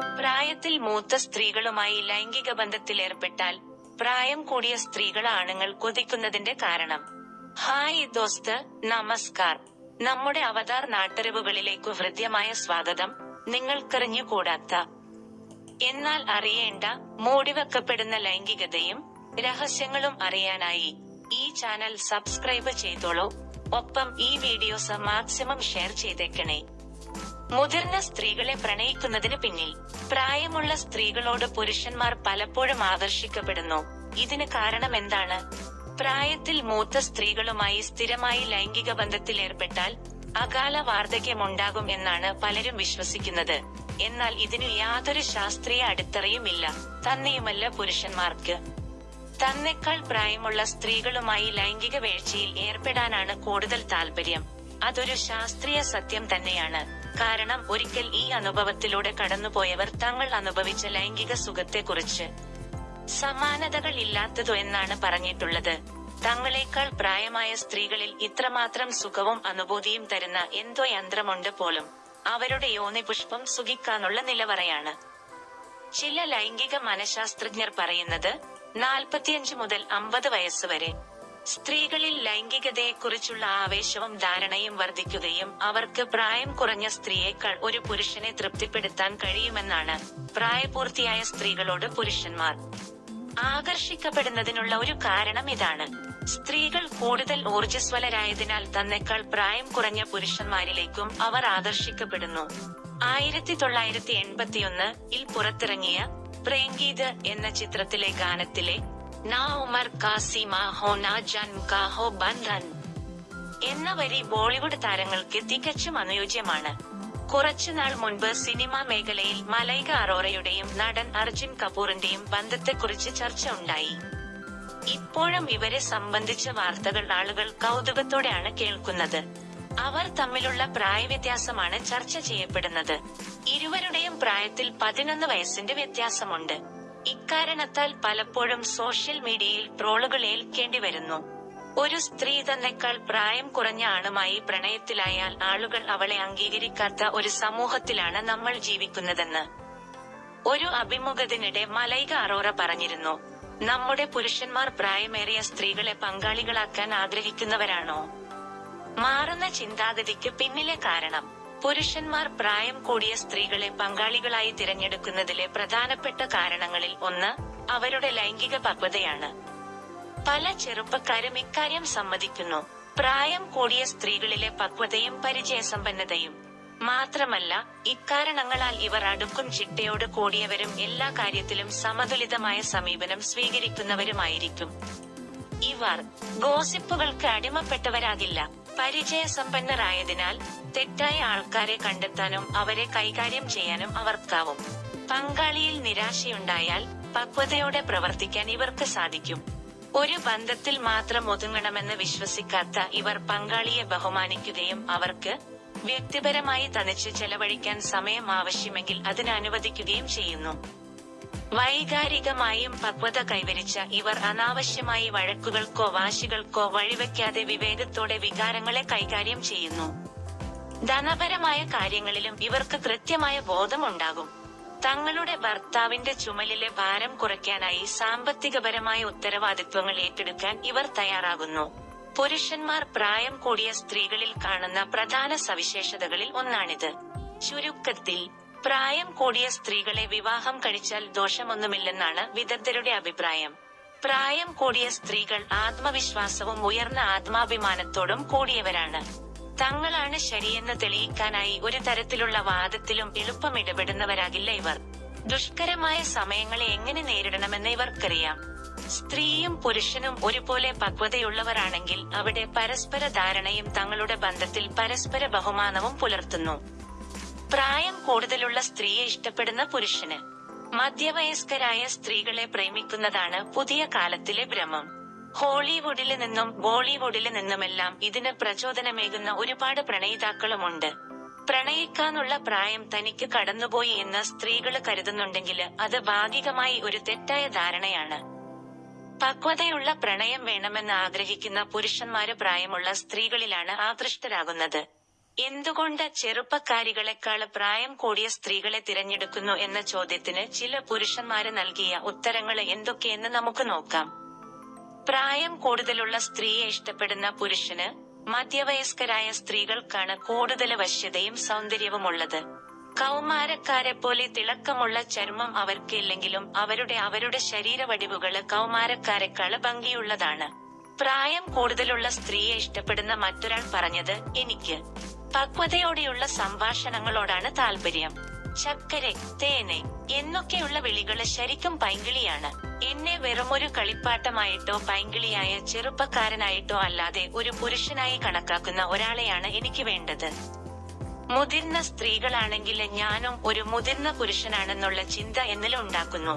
പ്രായത്തിൽ മൂത്ത സ്ത്രീകളുമായി ലൈംഗിക ബന്ധത്തിൽ ഏർപ്പെട്ടാൽ പ്രായം കൂടിയ സ്ത്രീകൾ ആണുങ്ങൾ കൊതിക്കുന്നതിന്റെ കാരണം. ഹായ് ദോസ്ത് നമസ്കാർ. നമ്മുടെ അവതാർ നാട്ടറിവുകളിലേക്കു ഹൃദ്യമായ സ്വാഗതം. നിങ്ങൾക്കെറിഞ്ഞുകൂടാത്ത. എന്നാൽ അറിയേണ്ട മൂടിവെക്കപ്പെടുന്ന ലൈംഗികതയും രഹസ്യങ്ങളും അറിയാനായി ഈ ചാനൽ സബ്സ്ക്രൈബ് ചെയ്തോളൂ. ഒപ്പം ഈ വീഡിയോസ് മാക്സിമം ഷെയർ ചെയ്തേക്കണേ. മുതിർന്ന സ്ത്രീകളെ പ്രണയിക്കുന്നതിന് പിന്നിൽ പ്രായമുള്ള സ്ത്രീകളോട് പുരുഷന്മാർ പലപ്പോഴും ആകർഷിക്കപ്പെടുന്നു ഇതിന് കാരണം എന്താണ്? പ്രായത്തിൽ മൂത്ത സ്ത്രീകളുമായി സ്ഥിരമായി ലൈംഗിക ബന്ധത്തിൽ ഏർപ്പെട്ടാൽ അകാല വാർദ്ധക്യമുണ്ടാകും എന്നാണ് പലരും വിശ്വസിക്കുന്നത്. എന്നാൽ ഇതിനു യാതൊരു ശാസ്ത്രീയ അടിത്തറയുമില്ല. തന്നെയുമല്ല പുരുഷന്മാർക്ക്. തന്നെക്കാൾ പ്രായമുള്ള സ്ത്രീകളുമായി ലൈംഗിക വീഴ്ചയിൽ ഏർപ്പെടാനാണ് കൂടുതൽ താല്പര്യം അതൊരു ശാസ്ത്രീയ സത്യം തന്നെയാണ്. കാരണം ഒരിക്കൽ ഈ അനുഭവത്തിലൂടെ കടന്നുപോയവർ തങ്ങൾ അനുഭവിച്ച ലൈംഗിക സുഖത്തെക്കുറിച്ച് സമാനതകൾ ഇല്ലാത്തതു എന്നാണ് പറഞ്ഞിട്ടുള്ളത്. തങ്ങളെക്കാൾ പ്രായമായ സ്ത്രീകളിൽ ഇത്രമാത്രം സുഖവും അനുഭൂതിയും തരുന്ന എന്തോ യന്ത്രമുണ്ട് പോലും. അവരുടെ യോനിപുഷ്പം സുഖിക്കാനുള്ള നിലവറയാണ്. ചില ലൈംഗിക മനഃശാസ്ത്രജ്ഞർ പറയുന്നത് നാൽപ്പത്തിയഞ്ച് മുതൽ അമ്പത് വയസ്സ് വരെ. സ്ത്രീകളിൽ ലൈംഗികതയെക്കുറിച്ചുള്ള ആവേശവും ധാരണയും വർദ്ധിക്കുകയും അവർക്ക് പ്രായം കുറഞ്ഞ സ്ത്രീയേക്കാൾ ഒരു പുരുഷനെ തൃപ്തിപ്പെടുത്താൻ കഴിയുമെന്നാണ് പ്രായപൂർത്തിയായ സ്ത്രീകളോട് പുരുഷന്മാർ ആകർഷിക്കപ്പെടുന്നതിനുള്ള ഒരു കാരണം ഇതാണ്. സ്ത്രീകൾ കൂടുതൽ ഊർജസ്വലരായതിനാൽ തന്നെക്കാൾ പ്രായം കുറഞ്ഞ പുരുഷന്മാരിലേക്കും അവർ ആകർഷിക്കപ്പെടുന്നു. ആയിരത്തി തൊള്ളായിരത്തി എൺപത്തിയൊന്ന് ഇൽ പുറത്തിറങ്ങിയ പ്രേംഗീത് എന്ന ചിത്രത്തിലെ ഗാനത്തിലെ നാ ഉമർ കാസിമ ഹോ നാ ജൻ കാ ഹോ ബന്ധൻ എന്ന വരി ബോളിവുഡ് താരങ്ങൾക്ക് തികച്ചും അനുയോജ്യമാണ്. കുറച്ചുനാൾ മുൻപ് സിനിമാ മേഖലയിൽ മലൈക അറോറയുടെയും നടൻ അർജുൻ കപൂറിന്റെയും ബന്ധത്തെക്കുറിച്ച് ചർച്ച ഉണ്ടായി ഇപ്പോഴും ഇവരെ സംബന്ധിച്ച വാർത്തകൾ ആളുകൾ കൗതുകത്തോടെയാണ് കേൾക്കുന്നത്. അവർ തമ്മിലുള്ള പ്രായവ്യത്യാസമാണ് ചർച്ച ചെയ്യപ്പെടുന്നത്. ഇരുവരുടെയും പ്രായത്തിൽ പതിനൊന്ന് വയസ്സിന്റെ വ്യത്യാസമുണ്ട്. ഇക്കാരണത്താൽ പലപ്പോഴും സോഷ്യൽ മീഡിയയിൽ ട്രോളുകൾ ഏൽക്കേണ്ടി വരുന്നു. ഒരു സ്ത്രീ തന്നെക്കാൾ പ്രായം കുറഞ്ഞ ആണുമായി പ്രണയത്തിലായാൽ ആളുകൾ അവളെ അംഗീകരിക്കാത്ത ഒരു സമൂഹത്തിലാണ് നമ്മൾ ജീവിക്കുന്നതെന്ന്. ഒരു അഭിമുഖത്തിനിടെ മലൈക അറോറ പറഞ്ഞിരുന്നു നമ്മുടെ പുരുഷന്മാർ പ്രായമേറിയ സ്ത്രീകളെ പങ്കാളികളാക്കാൻ ആഗ്രഹിക്കുന്നവരാണോ? മാറുന്ന ചിന്താഗതിക്ക് പിന്നിലെ കാരണം പുരുഷന്മാർ പ്രായം കൂടിയ സ്ത്രീകളെ പങ്കാളികളായി തിരഞ്ഞെടുക്കുന്നതിലെ പ്രധാനപ്പെട്ട കാരണങ്ങളിൽ ഒന്ന് അവരുടെ ലൈംഗിക പക്വതയാണ്. പല ചെറുപ്പക്കാരും ഇക്കാര്യം സമ്മതിക്കുന്നു. പ്രായം കൂടിയ സ്ത്രീകളിലെ പക്വതയും പരിചയസമ്പന്നതയും. മാത്രമല്ല ഇക്കാരണങ്ങളാൽ ഇവർ അടുക്കും ചിട്ടയോട് കൂടിയവരും എല്ലാ കാര്യത്തിലും സമതുലിതമായ സമീപനം സ്വീകരിക്കുന്നവരുമായിരിക്കും. ഇവർ ഗോസിപ്പുകൾക്ക് അടിമപ്പെട്ടവരാകില്ല. പരിചയസമ്പന്നരായതിനാൽ തെറ്റായ ആൾക്കാരെ കണ്ടെത്താനും അവരെ കൈകാര്യം ചെയ്യാനും അവർക്കാവും. പങ്കാളിയിൽ നിരാശയുണ്ടായാൽ പക്വതയോടെ പ്രവർത്തിക്കാൻ ഇവർക്ക് സാധിക്കും. ഒരു ബന്ധത്തിൽ മാത്രം ഒതുങ്ങണമെന്ന് വിശ്വസിക്കാത്ത ഇവർ പങ്കാളിയെ ബഹുമാനിക്കുകയും അവർക്ക് വ്യക്തിപരമായി തനിച്ച് ചെലവഴിക്കാൻ സമയം ആവശ്യമെങ്കിൽ അതിനനുവദിക്കുകയും ചെയ്യുന്നു. വൈകാരികമായും പക്വത കൈവരിച്ച ഇവർ അനാവശ്യമായി വഴക്കുകൾക്കോ വാശികൾക്കോ വഴിവെക്കാതെ വിവേകത്തോടെ വികാരങ്ങളെ കൈകാര്യം ചെയ്യുന്നു. ധനപരമായ കാര്യങ്ങളിലും ഇവർക്ക് കൃത്യമായ ബോധമുണ്ടാകും. തങ്ങളുടെ ഭർത്താവിന്റെ ചുമലിലെ ഭാരം കുറയ്ക്കാനായി സാമ്പത്തികപരമായ ഉത്തരവാദിത്വങ്ങൾ ഏറ്റെടുക്കാൻ ഇവർ തയ്യാറാകുന്നു. പുരുഷന്മാർ പ്രായം കൂടിയ സ്ത്രീകളിൽ കാണുന്ന പ്രധാന സവിശേഷതകളിൽ ഒന്നാണിത്. ചുരുക്കത്തിൽ പ്രായം കൂടിയ സ്ത്രീകളെ വിവാഹം കഴിച്ചാൽ ദോഷമൊന്നുമില്ലെന്നാണ് വിദഗ്ധരുടെ അഭിപ്രായം. പ്രായം കൂടിയ സ്ത്രീകൾ ആത്മവിശ്വാസവും ഉയർന്ന ആത്മാഭിമാനത്തോടും കൂടിയവരാണ്. തങ്ങളാണ് ശരിയെന്ന് തെളിയിക്കാനായി ഒരു തരത്തിലുള്ള വാദത്തിലും എളുപ്പം ഇടപെടുന്നവരാകില്ല ഇവർ. ദുഷ്കരമായ സമയങ്ങളെ എങ്ങനെ നേരിടണമെന്ന് ഇവർക്കറിയാം. സ്ത്രീയും പുരുഷനും ഒരുപോലെ പക്വതയുള്ളവരാണെങ്കിൽ അവിടെ പരസ്പര ധാരണയും തങ്ങളുടെ ബന്ധത്തിൽ പരസ്പര ബഹുമാനവും പുലർത്തുന്നു. പ്രായം കൂടുതലുള്ള സ്ത്രീയെ ഇഷ്ടപ്പെടുന്ന പുരുഷന്. മധ്യവയസ്കരായ സ്ത്രീകളെ പ്രേമിക്കുന്നതാണ് പുതിയ കാലത്തിലെ ഭ്രമം. ഹോളിവുഡിൽ നിന്നും ബോളിവുഡിൽ നിന്നുമെല്ലാം ഇതിന് പ്രചോദനമേകുന്ന ഒരുപാട് പ്രണയിതാക്കളുമുണ്ട്. പ്രണയിക്കാനുള്ള പ്രായം തനിക്ക് കടന്നുപോയി എന്ന് സ്ത്രീകൾ കരുതുന്നുണ്ടെങ്കിൽ അത് ഭാഗികമായി ഒരു തെറ്റായ ധാരണയാണ്. പക്വതയുള്ള പ്രണയം വേണമെന്ന് ആഗ്രഹിക്കുന്ന പുരുഷന്മാര് പ്രായമുള്ള സ്ത്രീകളിലാണ് ആകൃഷ്ടരാകുന്നത്. എന്തുകൊണ്ട് ചെറുപ്പക്കാരികളെക്കാൾ പ്രായം കൂടിയ സ്ത്രീകളെ തിരഞ്ഞെടുക്കുന്നു എന്ന ചോദ്യത്തിന് ചില പുരുഷന്മാര് നൽകിയ ഉത്തരങ്ങൾ എന്തൊക്കെയെന്ന് നമുക്ക് നോക്കാം. പ്രായം കൂടുതലുള്ള സ്ത്രീയെ ഇഷ്ടപ്പെടുന്ന പുരുഷന് മധ്യവയസ്കരായ സ്ത്രീകൾക്കാണ് കൂടുതൽ വശ്യതയും സൗന്ദര്യവുമുള്ളത്. കൗമാരക്കാരെ പോലെ തിളക്കമുള്ള ചർമ്മം അവർക്കില്ലെങ്കിലും അവരുടെ അവരുടെ ശരീരവടിവുകൾ കൗമാരക്കാരെക്കാൾ ഭംഗിയുള്ളതാണ്. പ്രായം കൂടുതലുള്ള സ്ത്രീയെ ഇഷ്ടപ്പെടുന്ന മറ്റൊരാൾ പറഞ്ഞത് എനിക്ക്. പക്വതയോടെയുള്ള സംഭാഷണങ്ങളോടാണ് താല്പര്യം ചക്കരെ തേനെ എന്നൊക്കെയുള്ള വിളികൾ ശരിക്കും പൈങ്കിളിയാണ്. എന്നെ വെറുമൊരു കളിപ്പാട്ടമായിട്ടോ പൈങ്കിളിയായ ചെറുപ്പക്കാരനായിട്ടോ അല്ലാതെ ഒരു പുരുഷനായി കണക്കാക്കുന്ന ഒരാളെയാണ് എനിക്ക് വേണ്ടത്. മുതിർന്ന സ്ത്രീകളാണെങ്കിൽ ഞാനും ഒരു മുതിർന്ന പുരുഷനാണെന്നുള്ള ചിന്ത എന്നിലുണ്ടാക്കുന്നു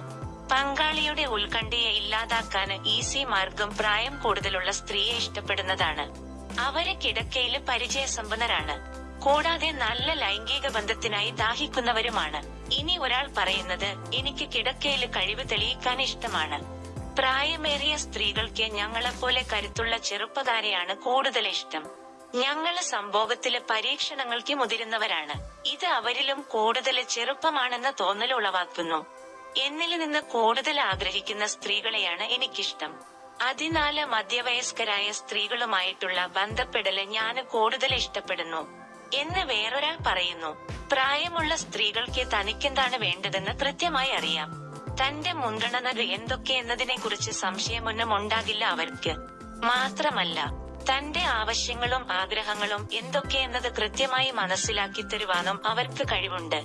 പങ്കാളിയുടെ ഉത്കണ്ഠയെ ഇല്ലാതാക്കാൻ ഈസി മാർഗം പ്രായം കൂടുതലുള്ള സ്ത്രീയെ ഇഷ്ടപ്പെടുന്നതാണ്. അവരെ കിടക്കയിൽ പരിചയസമ്പന്നരാണ്. കൂടാതെ നല്ല ലൈംഗിക ബന്ധത്തിനായി ദാഹിക്കുന്നവരുമാണ്. ഇനി ഒരാൾ പറയുന്നത് എനിക്ക് കിടക്കയിൽ കഴിവ് തെളിയിക്കാൻ ഇഷ്ടമാണ്. പ്രായമേറിയ സ്ത്രീകൾക്ക് ഞങ്ങളെപ്പോലെ കരുത്തുള്ള ചെറുപ്പക്കാരെയാണ് കൂടുതൽ ഇഷ്ടം. ഞങ്ങൾ സംഭോഗത്തിൽ പരീക്ഷണങ്ങൾക്ക് മുതിരുന്നവരാണ്. ഇത് അവരിലും കൂടുതൽ ചെറുപ്പമാണെന്ന തോന്നൽ ഉളവാക്കുന്നു. എന്നിൽ നിന്ന് കൂടുതൽ ആഗ്രഹിക്കുന്ന സ്ത്രീകളെയാണ് എനിക്കിഷ്ടം. അതിനാല് മധ്യവയസ്കരായ സ്ത്രീകളുമായിട്ടുള്ള ബന്ധപ്പെടൽ ഞാൻ കൂടുതൽ ഇഷ്ടപ്പെടുന്നു. എന്ന് വേറൊരാൾ പറയുന്നു പ്രായമുള്ള സ്ത്രീകൾക്ക് തനിക്കെന്താണ് വേണ്ടതെന്ന് കൃത്യമായി അറിയാം. തന്റെ മുൻഗണനകൾ എന്തൊക്കെയെന്നതിനെ കുറിച്ച് സംശയമൊന്നും ഉണ്ടാകില്ല അവർക്ക്. മാത്രമല്ല തന്റെ ആവശ്യങ്ങളും ആഗ്രഹങ്ങളും എന്തൊക്കെയെന്നത് കൃത്യമായി മനസ്സിലാക്കി തരുവാനും അവർക്ക് കഴിവുണ്ട്.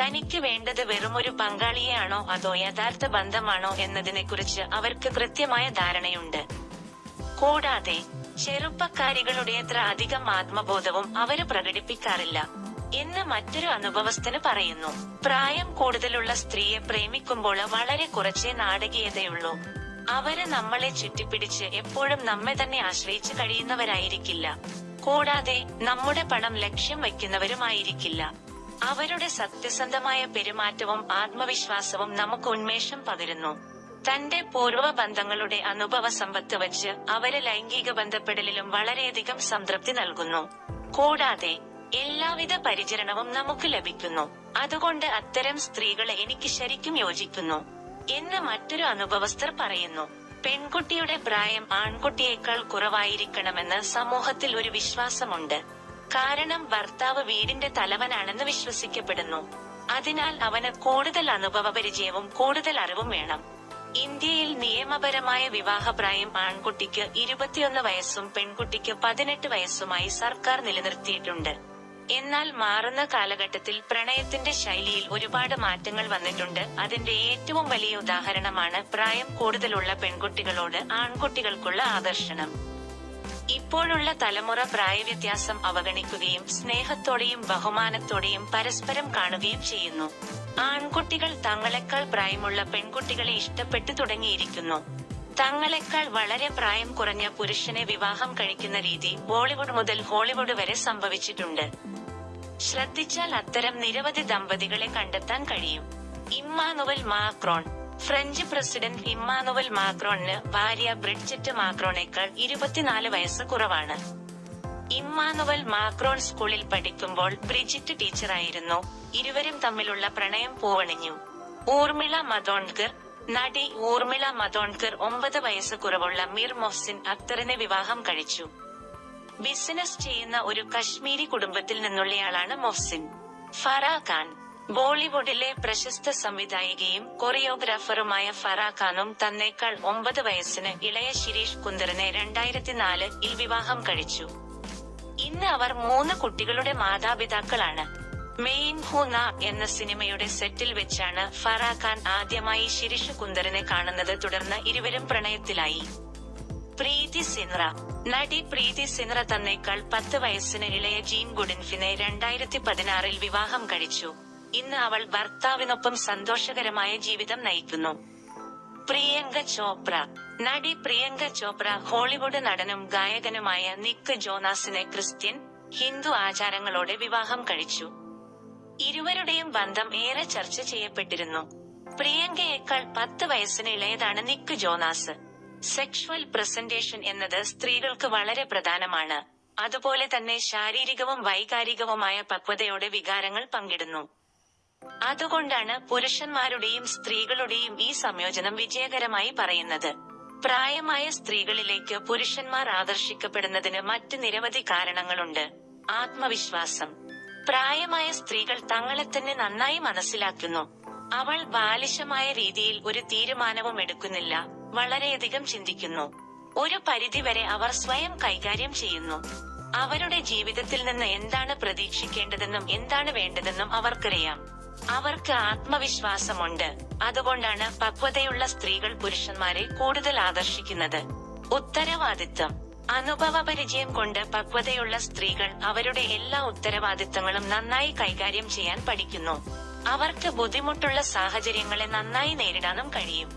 തനിക്ക് വേണ്ടത് വെറുമൊരു പങ്കാളിയെയാണോ അതോ യഥാർത്ഥ ബന്ധമാണോ എന്നതിനെക്കുറിച്ച് അവർക്ക് കൃത്യമായ ധാരണയുണ്ട്. കൂടാതെ ചെറുപ്പക്കാരികളുടെ അത്ര അധികം ആത്മബോധവും അവർ പ്രകടിപ്പിക്കാറില്ല എന്ന് മറ്റൊരു അനുഭവസ്ഥന് പറയുന്നു. പ്രായം കൂടുതലുള്ള സ്ത്രീയെ പ്രേമിക്കുമ്പോൾ വളരെ കുറച്ചേ നാടകീയതയുള്ളൂ. അവർ നമ്മളെ ചുറ്റിപ്പിടിച്ച് എപ്പോഴും നമ്മെ തന്നെ ആശ്രയിച്ച് കഴിയുന്നവരായിരിക്കില്ല. കൂടാതെ നമ്മുടെ പണം ലക്ഷ്യം വയ്ക്കുന്നവരുമായിരിക്കില്ല. അവരുടെ സത്യസന്ധമായ പെരുമാറ്റവും ആത്മവിശ്വാസവും നമുക്ക് ഉന്മേഷം പകരുന്നു. തന്റെ പൂർവ ബന്ധങ്ങളുടെ അനുഭവ സമ്പത്ത് വച്ച് അവർ ലൈംഗിക ബന്ധപ്പെടലിലും വളരെയധികം സംതൃപ്തി നൽകുന്നു. കൂടാതെ എല്ലാവിധ പരിചരണവും നമുക്ക് ലഭിക്കുന്നു. അതുകൊണ്ട് അത്തരം സ്ത്രീകളെ എനിക്ക് ശരിക്കും യോജിക്കുന്നു എന്ന് മറ്റൊരു അനുഭവസ്ഥർ പറയുന്നു. പെൺകുട്ടിയുടെ പ്രായം ആൺകുട്ടിയേക്കാൾ കുറവായിരിക്കണമെന്ന് സമൂഹത്തിൽ ഒരു വിശ്വാസമുണ്ട്. കാരണം ഭർത്താവ് വീടിന്റെ തലവനാണെന്ന് വിശ്വസിക്കപ്പെടുന്നു. അതിനാൽ അവന് കൂടുതൽ അനുഭവപരിചയവും കൂടുതൽ അറിവും വേണം. ഇന്ത്യയിൽ നിയമപരമായ വിവാഹപ്രായം ആൺകുട്ടിക്ക് ഇരുപത്തിയൊന്ന് വയസ്സും പെൺകുട്ടിക്ക് പതിനെട്ട് വയസ്സുമായി സർക്കാർ നിലനിർത്തിയിട്ടുണ്ട്. എന്നാൽ മാറുന്ന കാലഘട്ടത്തിൽ പ്രണയത്തിന്റെ ശൈലിയിൽ ഒരുപാട് മാറ്റങ്ങൾ വന്നിട്ടുണ്ട്. അതിന്റെ ഏറ്റവും വലിയ ഉദാഹരണമാണ് പ്രായം കൂടുതലുള്ള പെൺകുട്ടികളോട് ആൺകുട്ടികൾക്കുള്ള ആകർഷണം ഇപ്പോഴുള്ള തലമുറ പ്രായവ്യത്യാസം അവഗണിക്കുകയും സ്നേഹത്തോടെയും ബഹുമാനത്തോടെയും പരസ്പരം കാണുകയും ചെയ്യുന്നു. ആൺകുട്ടികൾ തങ്ങളെക്കാൾ പ്രായമുള്ള പെൺകുട്ടികളെ ഇഷ്ടപ്പെട്ടു തുടങ്ങിയിരിക്കുന്നു. തങ്ങളെക്കാൾ വളരെ പ്രായം കുറഞ്ഞ പുരുഷനെ വിവാഹം കഴിക്കുന്ന രീതി ബോളിവുഡ് മുതൽ ഹോളിവുഡ് വരെ സംഭവിച്ചിട്ടുണ്ട്. ശ്രദ്ധിച്ചാൽ അത്തരം നിരവധി ദമ്പതികളെ കണ്ടെത്താൻ കഴിയും. Emmanuel Macron French president Emmanuel മാക്രോണിന് ഭാര്യ ബ്രിഡ്ജറ്റ് മാക്രോണേക്കാൾ ഇരുപത്തിനാല് വയസ്സ് കുറവാണ്. ഇമ്മാനുവൽ മാക്രോൺ സ്കൂളിൽ പഠിക്കുമ്പോൾ ബ്രിജിറ്റ് ടീച്ചറായിരുന്നു. ഇരുവരും തമ്മിലുള്ള പ്രണയം പൂവണിഞ്ഞു. ഊർമിള മതോൺകർ നടി ഊർമിള മതോൺകർ ഒമ്പത് വയസ്സ് കുറവുള്ള മീർ മൊഹ്സിൻ അക്തറിനെ വിവാഹം കഴിച്ചു. ബിസിനസ് ചെയ്യുന്ന ഒരു കശ്മീരി കുടുംബത്തിൽ നിന്നുള്ളയാളാണ് മൊഹ്സിൻ. ഫറ ഖാൻ. ബോളിവുഡിലെ പ്രശസ്ത സംവിധായികയും കൊറിയോഗ്രാഫറുമായ ഫറ ഖാനും തന്നേക്കാൾ ഒമ്പത് വയസ്സിന് ഇളയ ശിരീഷ് കുന്ദറിനെ രണ്ടായിരത്തിനാല് ഇൽ വിവാഹം കഴിച്ചു. ഇന്ന് അവർ മൂന്ന് കുട്ടികളുടെ മാതാപിതാക്കളാണ്. മെയിൻ ഹൂന എന്ന സിനിമയുടെ സെറ്റിൽ വെച്ചാണ് ഫറ ഖാൻ ആദ്യമായി ശിരീഷ് കുന്ദറിനെ കാണുന്നത് തുടർന്ന് ഇരുവരും പ്രണയത്തിലായി. പ്രീതി സിൻറ നടി പ്രീതി സിൻറ തന്നേക്കാൾ പത്ത് വയസ്സിന് ഇളയ ജീൻ ഗുഡിൻഫിനെ രണ്ടായിരത്തി പതിനാറിൽ വിവാഹം കഴിച്ചു. ഇന്ന് അവൾ ഭർത്താവിനൊപ്പം സന്തോഷകരമായ ജീവിതം നയിക്കുന്നു. പ്രിയങ്ക ചോപ്ര. നടി പ്രിയങ്ക ചോപ്ര ഹോളിവുഡ് നടനും ഗായകനുമായ നിക്ക് ജോനാസിനെ ക്രിസ്ത്യൻ ഹിന്ദു ആചാരങ്ങളോടെ വിവാഹം കഴിച്ചു. ഇരുവരുടെയും ബന്ധം ഏറെ ചർച്ച ചെയ്യപ്പെട്ടിരുന്നു. പ്രിയങ്കയേക്കാൾ പത്ത് വയസ്സിന് ഇളയതാണ് നിക്ക് ജോനാസ്. സെക്ഷുവൽ പ്രസന്റേഷൻ എന്നത് സ്ത്രീകൾക്ക് വളരെ പ്രധാനമാണ്. അതുപോലെ തന്നെ ശാരീരികവും വൈകാരികവുമായ പക്വതയോടെ വികാരങ്ങൾ പങ്കിടുന്നു. അതുകൊണ്ടാണ് പുരുഷന്മാരുടെയും സ്ത്രീകളുടെയും ഈ സംയോജനം വിജയകരമായി പറയുന്നത്. പ്രായമായ സ്ത്രീകളിലേക്ക് പുരുഷന്മാർ ആകർഷിക്കപ്പെടുന്നതിന് മറ്റ് നിരവധി കാരണങ്ങളുണ്ട്. ആത്മവിശ്വാസം. പ്രായമായ സ്ത്രീകൾ തങ്ങളെ തന്നെ നന്നായി മനസ്സിലാക്കുന്നു. അവൾ ബാലിശമായ രീതിയിൽ ഒരു തീരുമാനവും എടുക്കുന്നില്ല വളരെയധികം ചിന്തിക്കുന്നു. ഒരു പരിധിവരെ അവർ സ്വയം കൈകാര്യം ചെയ്യുന്നു. അവരുടെ ജീവിതത്തിൽ നിന്ന് എന്താണ് പ്രതീക്ഷിക്കേണ്ടതെന്നും എന്താണ് വേണ്ടതെന്നും അവർക്കറിയാം. അവർക്ക് ആത്മവിശ്വാസമുണ്ട്. അതുകൊണ്ടാണ് പക്വതയുള്ള സ്ത്രീകൾ പുരുഷന്മാരെ കൂടുതൽ ആകർഷിക്കുന്നത് ഉത്തരവാദിത്തം അനുഭവപരിചയം കൊണ്ട് പക്വതയുള്ള സ്ത്രീകൾ അവരുടെ എല്ലാ ഉത്തരവാദിത്തങ്ങളും നന്നായി കൈകാര്യം ചെയ്യാൻ പഠിക്കുന്നു. അവർക്ക് ബുദ്ധിമുട്ടുള്ള സാഹചര്യങ്ങളെ നന്നായി നേരിടാനും കഴിയും.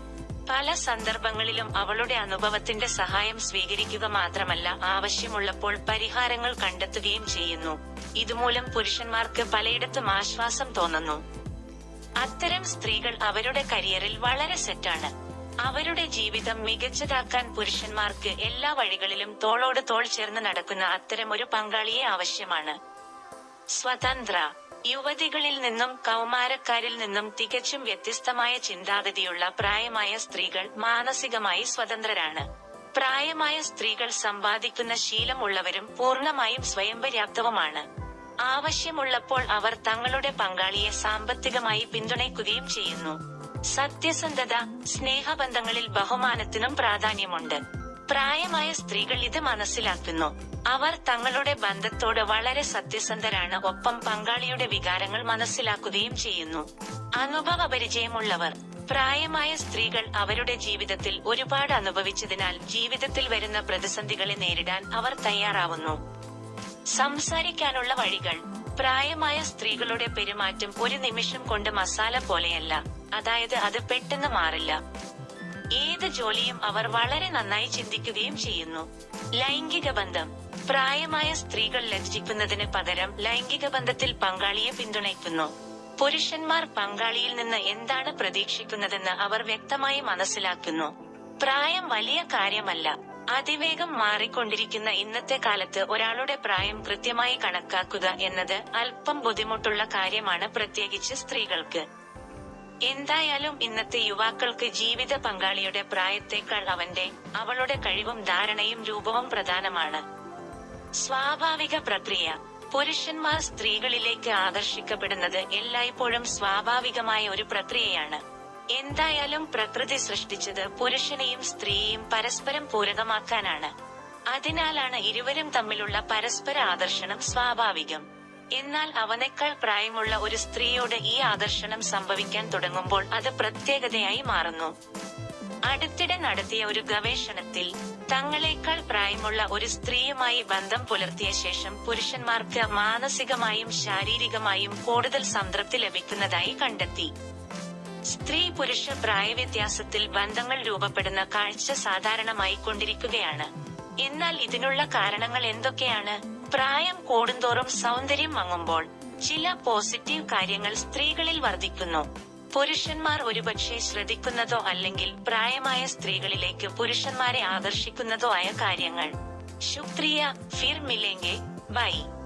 പല സന്ദർഭങ്ങളിലും അവളുടെ അനുഭവത്തിന്റെ സഹായം സ്വീകരിക്കുക മാത്രമല്ല ആവശ്യമുള്ളപ്പോൾ പരിഹാരങ്ങൾ കണ്ടെത്തുകയും ചെയ്യുന്നു. ഇതുമൂലം പുരുഷന്മാർക്ക് പലയിടത്തും ആശ്വാസം തോന്നുന്നു. അത്തരം സ്ത്രീകൾ അവരുടെ കരിയറിൽ വളരെ സെറ്റാണ്. അവരുടെ ജീവിതം മികച്ചതാക്കാൻ പുരുഷന്മാർക്ക് എല്ലാ വഴികളിലും തോളോട് തോൾ ചേർന്ന് നടക്കുന്ന അത്തരം ഒരു പങ്കാളിയെ ആവശ്യമാണ്. സ്വതന്ത്ര യുവതികളിൽ നിന്നും കൗമാരക്കാരിൽ നിന്നും തികച്ചും വ്യത്യസ്തമായ ചിന്താഗതിയുള്ള പ്രായമായ സ്ത്രീകൾ മാനസികമായി സ്വതന്ത്രരാണ്. പ്രായമായ സ്ത്രീകൾ സമ്പാദിക്കുന്ന ശീലമുള്ളവരും പൂർണമായും സ്വയം പര്യാപ്തവുമാണ് ആവശ്യമുള്ളപ്പോൾ അവർ തങ്ങളുടെ പങ്കാളിയെ സാമ്പത്തികമായി പിന്തുണയ്ക്കുകയും ചെയ്യുന്നു. സത്യസന്ധത സ്നേഹബന്ധങ്ങളിൽ ബഹുമാനത്തിനും പ്രാധാന്യമുണ്ട്. പ്രായമായ സ്ത്രീകൾ ഇത് മനസ്സിലാക്കുന്നു. അവർ തങ്ങളുടെ ബന്ധത്തോട് വളരെ സത്യസന്ധരാണ്. ഒപ്പം പങ്കാളിയുടെ വികാരങ്ങൾ മനസ്സിലാക്കുകയും ചെയ്യുന്നു. അനുഭവ പരിചയമുള്ളവർ പ്രായമായ സ്ത്രീകൾ അവരുടെ ജീവിതത്തിൽ ഒരുപാട് അനുഭവിച്ചതിനാൽ ജീവിതത്തിൽ വരുന്ന പ്രതിസന്ധികളെ നേരിടാൻ അവർ തയ്യാറാവുന്നു. സംസാരിക്കാനുള്ള വഴികൾ. പ്രായമായ സ്ത്രീകളുടെ പെരുമാറ്റം ഒരു നിമിഷം കൊണ്ട് മസാല പോലെയല്ല. അതായത് അത് പെട്ടെന്ന് മാറില്ല. ഏത് ജോലിയും അവർ വളരെ നന്നായി ചിന്തിക്കുകയും ചെയ്യുന്നു. ലൈംഗിക ബന്ധം. പ്രായമായ സ്ത്രീകൾ ലജ്ജിക്കുന്നതിന് പകരം ലൈംഗിക ബന്ധത്തിൽ പങ്കാളിയെ പിന്തുണയ്ക്കുന്നു. പുരുഷന്മാർ പങ്കാളിയിൽ നിന്ന് എന്താണ് പ്രതീക്ഷിക്കുന്നതെന്ന് അവർ വ്യക്തമായി മനസ്സിലാക്കുന്നു. പ്രായം വലിയ കാര്യമല്ല. അതിവേഗം മാറിക്കൊണ്ടിരിക്കുന്ന ഇന്നത്തെ കാലത്ത് ഒരാളുടെ പ്രായം കൃത്യമായി കണക്കാക്കുക എന്നത് അല്പം ബുദ്ധിമുട്ടുള്ള കാര്യമാണ് പ്രത്യേകിച്ച് സ്ത്രീകൾക്ക്. എന്തായാലും ഇന്നത്തെ യുവാക്കൾക്ക് ജീവിത പങ്കാളിയുടെ പ്രായത്തേക്കാൾ അവന്റെ അവളുടെ കഴിവും ധാരണയും രൂപവും പ്രധാനമാണ്. സ്വാഭാവിക പ്രക്രിയ. പുരുഷന്മാർ സ്ത്രീകളിലേക്ക് ആകർഷിക്കപ്പെടുന്നത് എല്ലായ്പ്പോഴും സ്വാഭാവികമായ ഒരു പ്രക്രിയയാണ്. എന്തായാലും പ്രകൃതി സൃഷ്ടിച്ചത് പുരുഷനെയും സ്ത്രീയെയും പരസ്പരം പൂരകമാക്കാനാണ്. അതിനാലാണ് ഇരുവരും തമ്മിലുള്ള പരസ്പര ആദർശനം സ്വാഭാവികം. എന്നാൽ അവനേക്കാൾ പ്രായമുള്ള ഒരു സ്ത്രീയോട് ഈ ആദർശനം സംഭവിക്കാൻ തുടങ്ങുമ്പോൾ അത് പ്രത്യേകതയായി മാറുന്നു. അടുത്തിടെ നടത്തിയ ഒരു ഗവേഷണത്തിൽ തങ്ങളെക്കാൾ പ്രായമുള്ള ഒരു സ്ത്രീയുമായി ബന്ധം പുലർത്തിയ ശേഷം പുരുഷന്മാർക്ക് മാനസികമായും ശാരീരികമായും കൂടുതൽ സംതൃപ്തി ലഭിക്കുന്നതായി കണ്ടെത്തി. സ്ത്രീ പുരുഷ പ്രായവ്യത്യാസത്തിൽ ബന്ധങ്ങൾ രൂപപ്പെടുന്ന കാഴ്ച സാധാരണമായി കൊണ്ടിരിക്കുകയാണ്. എന്നാൽ ഇതിനുള്ള കാരണങ്ങൾ എന്തൊക്കെയാണ്? പ്രായം കൂടുന്തോറും സൗന്ദര്യം മങ്ങുമ്പോൾ ചില പോസിറ്റീവ് കാര്യങ്ങൾ സ്ത്രീകളിൽ വർദ്ധിക്കുന്നു. പുരുഷന്മാർ ഒരുപക്ഷെ ശ്രദ്ധിക്കുന്നതോ അല്ലെങ്കിൽ പ്രായമായ സ്ത്രീകളിലേക്ക് പുരുഷന്മാരെ ആകർഷിക്കുന്നതോ ആയ കാര്യങ്ങൾ. ശുക്രിയ ഫിർ മിലേങ്കെ ബൈ.